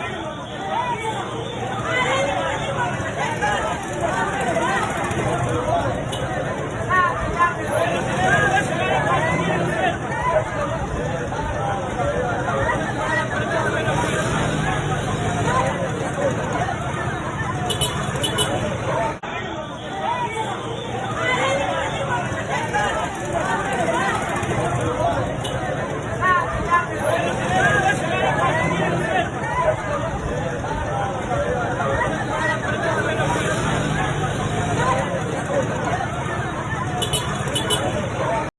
Ayun,